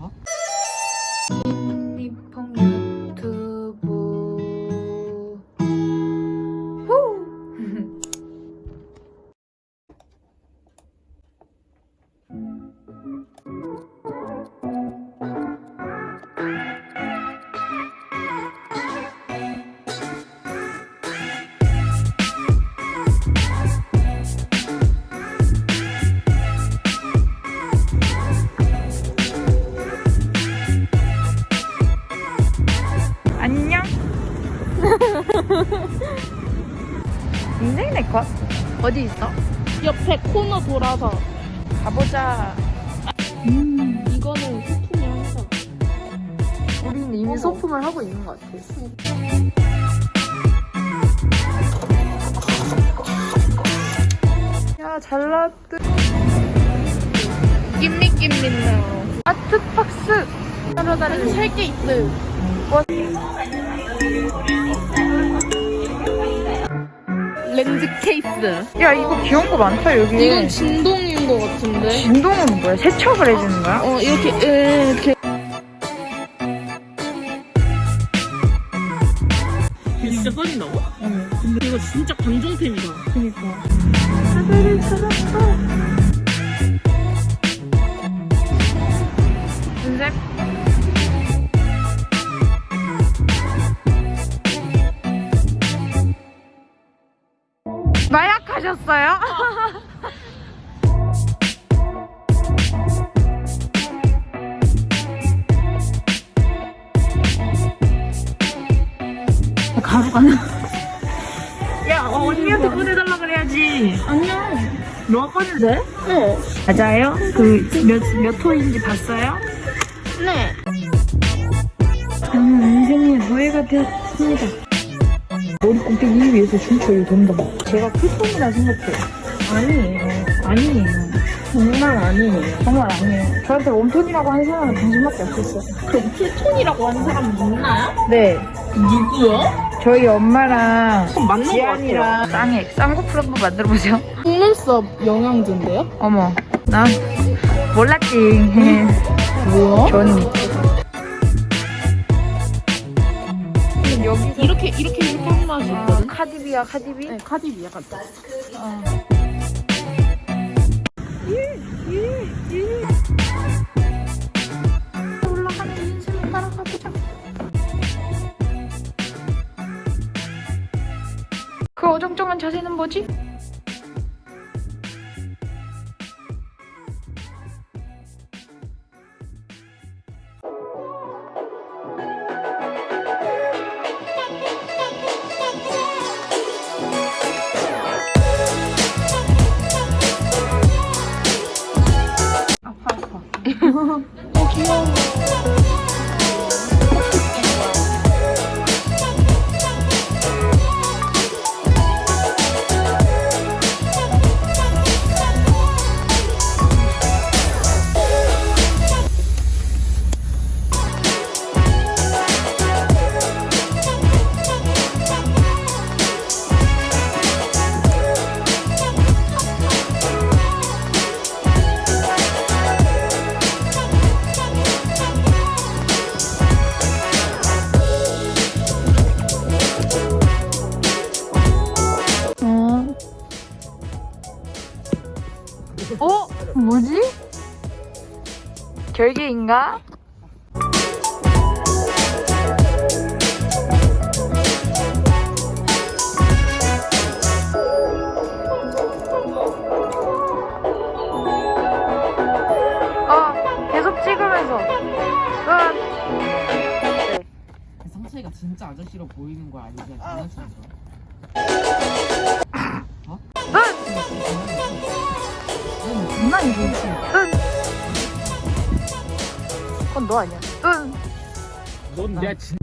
어? 인생 내컷 어디 있어? 옆에 코너 돌아서 가보자. 음 이거는 소품이 항상 우리는 이미 어머. 소품을 하고 있는 것 같아. 야, 잘 나왔다. 낌미 낌미네요 아트박스. 따로 다른 살게 있어요 렌즈 케이스 야, 이거 귀여운 거 많다, 여기. 이건 진동인 것 같은데 진동은 뭐야? 세척을 해주는 거야? 어 이렇게 에, 이렇게 진짜 써진다고? 응. 근데 이거 진짜 감정템이다 그니까. 하늘을 찾았 마약하셨어요? 가루가 나. 야, 어, 언니한테 꺼내달라 그래야지. 아니야 너가 돼? 네 맞아요? 그, 몇, 몇 호인지 봤어요? 네. 저는 인생의 노예가 되었습니다. 머리 꼭대기 위해서 춤춰요, 동동. 제가 풀톤이라 생각해요. 아니에요. 아니에요. 정말 아니에요 정말 아니에요. 저한테 웜톤이라고 하는 사람은 당신밖에 없었어요. 그럼 풀톤이라고 하는 사람 있나요? 네. 누구요? 저희 엄마랑 지안이랑 쌍액, 쌍꺼풀 한번 만들어보세요. 속눈썹 영양제인데요? 어머, 난 몰랐지. 뭐야? 전 여기서 이렇게 이렇게 이렇게 한 맛이 아, 있거든? 카디비야, 카디비? 네 카디비 약간 어. 올라가는 인생을 따라가보자. 그 어정쩡한 자세는 뭐지? Thank you. 뭐지? 결계인가? 어, 계속 찍으면서. 끝. 네. 상체가 진짜 아저씨로 보이는 거 아니지? 장난치는 거. 장난이지. 응. 그건 너 아니야. 응. 넌 내가 진